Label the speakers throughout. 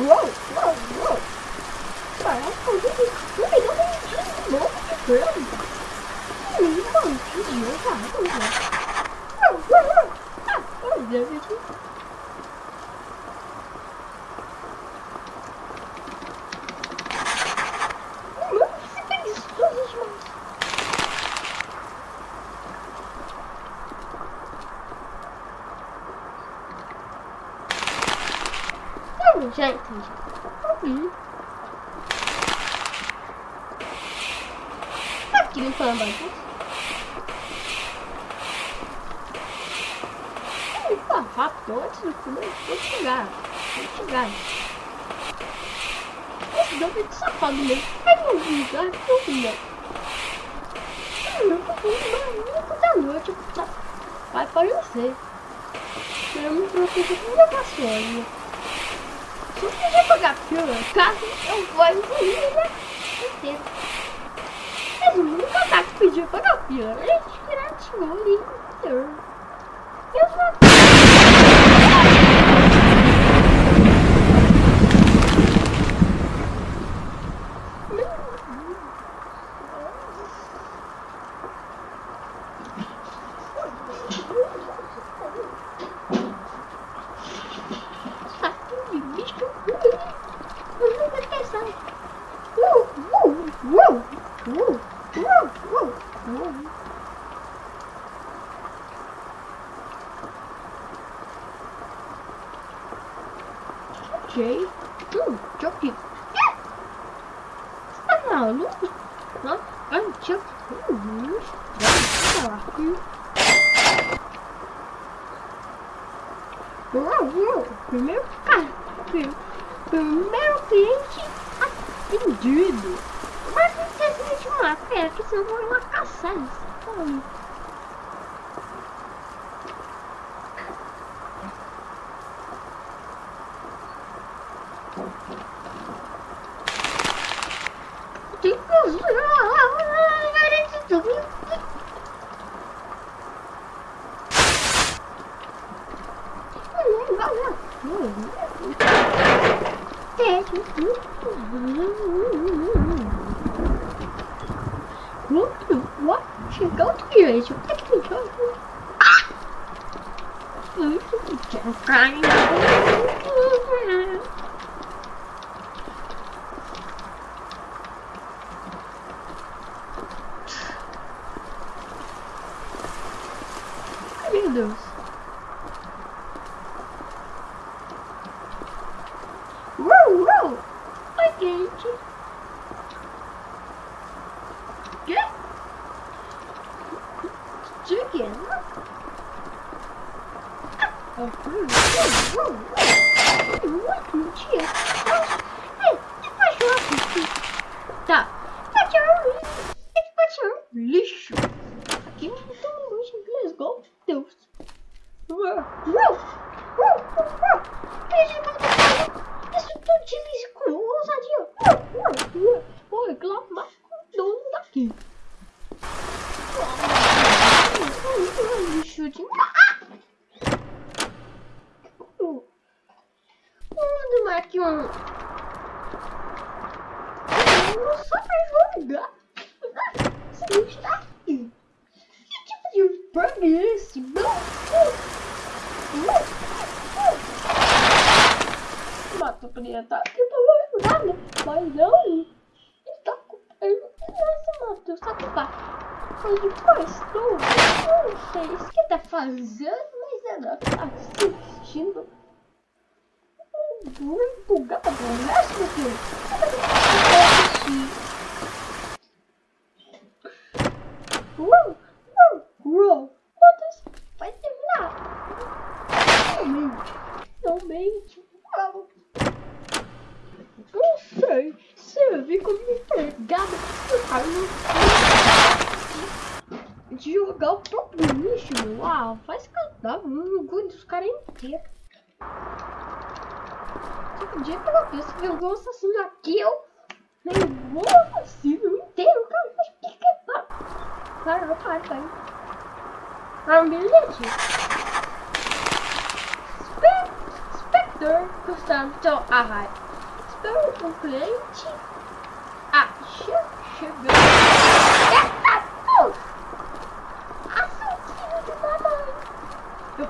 Speaker 1: Uou, uou, uou. Caraca, eu vi um milhão de novo de grama. Um monte de jogador. Uou, uou, uou. Ah, olha, gente. Mano, você preguiçoso demais. Não, gente, ouvi. Tá aqui limpando a bagunça. Vou limpar rápido antes do comer. Vou chegar. Vou chegar. Esse deve de safado mesmo. Pega um lugar que eu vi, ó. Eu não vou mais da noite. tá? Vai aparecer. Eu me proteger com minha vassoura. Se eu quiser pagar pila, caso eu vou incluir né? inteiro. Mas nunca tá que pediu pagar. Ele tirou ali inteiro. Eu só. Saco de bicho. Eu não vou pensar. Uou, uou, uou, uou, uou, uou, uou. Ok. Hum, joguei. Eu tinha... Uau, uau. Primeiro cara. Primeiro cliente atendido. Mas não existe uma fera, que senão eu vou caçar isso. Hum. Tem What? Chegou de direito. O que que tu faz? Meu Deus. Uou, uou. Oi, gente. Quê? Chicken? Oh, uou, uou, uou. Uau, mentira. Ei, que cachorro aqui? Tá. Cachorro lixo. Esse cachorro lixo. Aqui não tem um lixo em inglês, igual Deus. Uou, uou, uou, uou. Veja, isso tudo de lixo com ousadia. Uou, uou, uou. Vou reclamar com o dono daqui. Lixo de... Manda mais aqui um... Não jogar. Você não está aqui. Que tipo de bug é esse? Não. Mato poderia estar aqui pra ajudar, né? Mas não. Tá com... Ele não se matou, sabe o que mas depois tudo, não sei o que tá fazendo, mas ela tá assistindo muito gado, né, meu filho? Uou, uou, uou, quantas vai terminar? Realmente, uau. Não sei, se eu como empregada, eu de jogar o próprio lixo. Ah, faz cadáver, não aguento os caras inteiros. Dia que eu penso que eu vou assassino aqui, eu levou o assassino inteiro, cara. Mas que que é para? Para, para. Ah, um bilhete. Spe Spectre Gustavo, então, ah, Então, o cliente... Ah, che chegou. Eita, pô! Assassino de mamãe. Eu...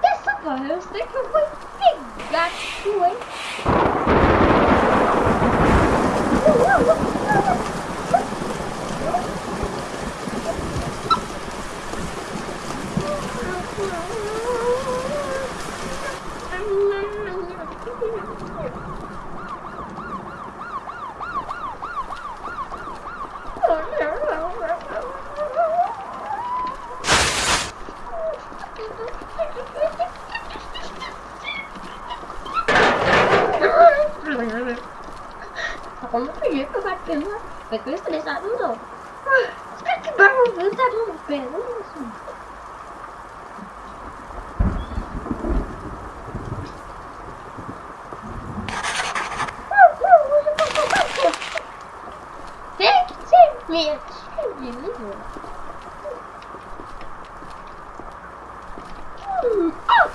Speaker 1: Dessa vez eu sei que eu vou pegar tu, hein? Como bater na... Vai com estressado não. Ah, que barulho, tá no pé, não é isso? Minha filha. Hum, ah!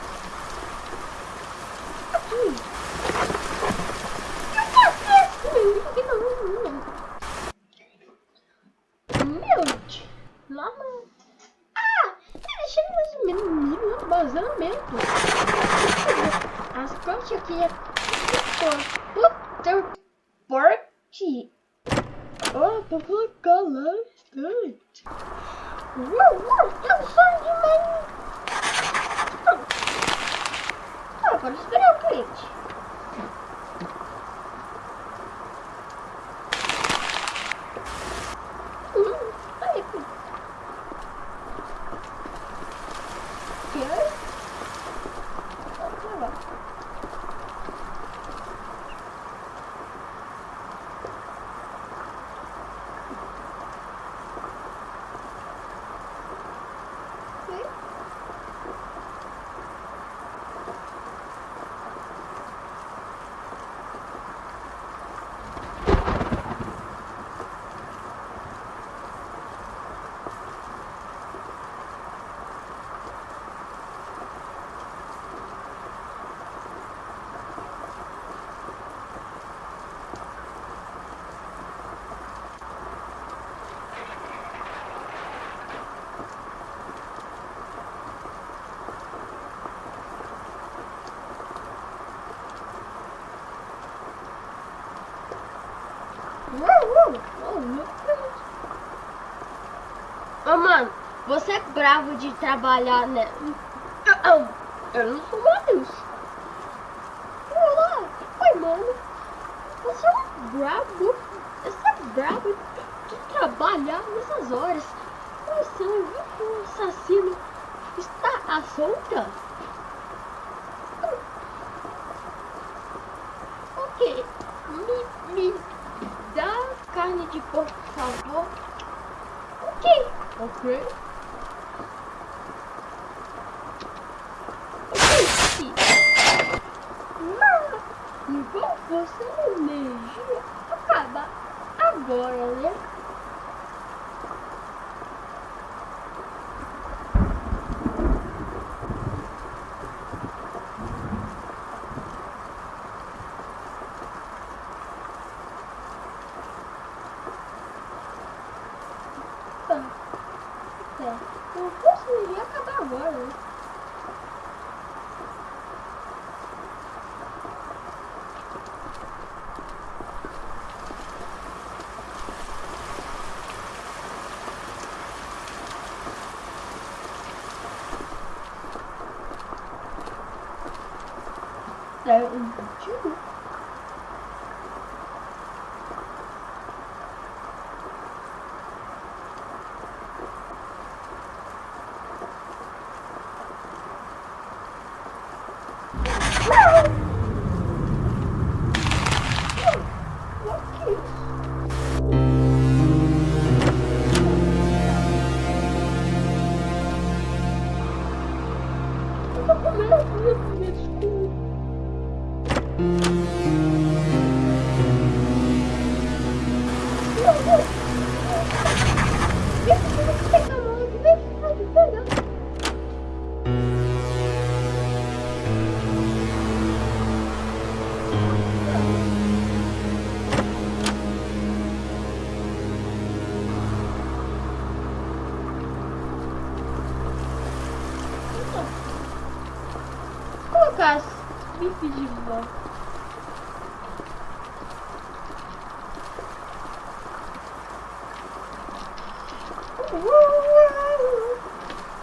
Speaker 1: Aqui. Meu Deus. Lá não. Ah! Deixa ele no vazamento. As coisas aqui é. Puta porte. Oh, pra colocar lá bastante. Uau, uau, eu sou demais. Ah, agora esperar o cliente. Ô, oh, mano, você é bravo de trabalhar, né? Eu não sou mais. Olá, oi, mano. Você é bravo. Você é bravo de trabalhar nessas horas. Você é um assassino. Está à solta? Ok. Me, me dá carne de porco, por favor. Ok. Ok. Mas, você energia acaba agora, né? Eu conseguiria acabar agora, né?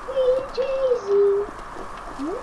Speaker 1: DJzinho. Hum,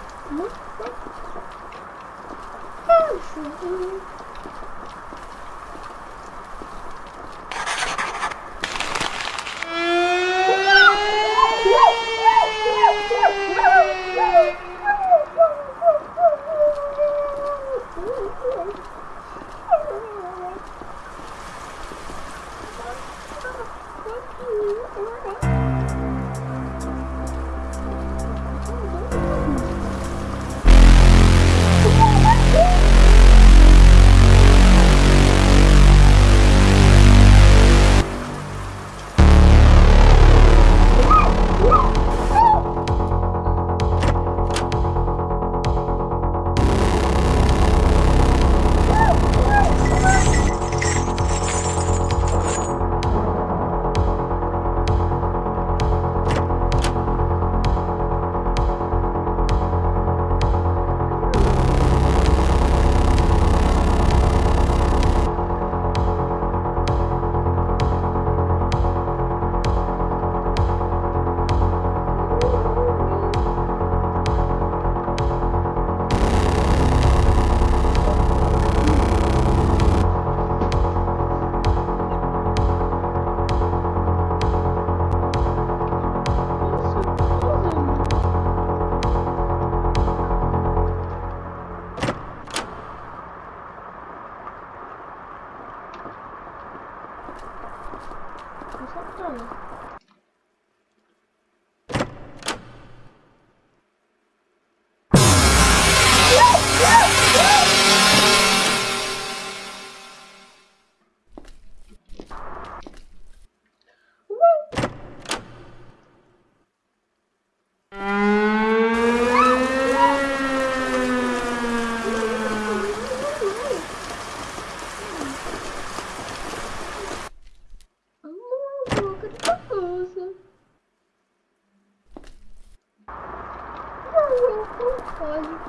Speaker 1: Não, não pode.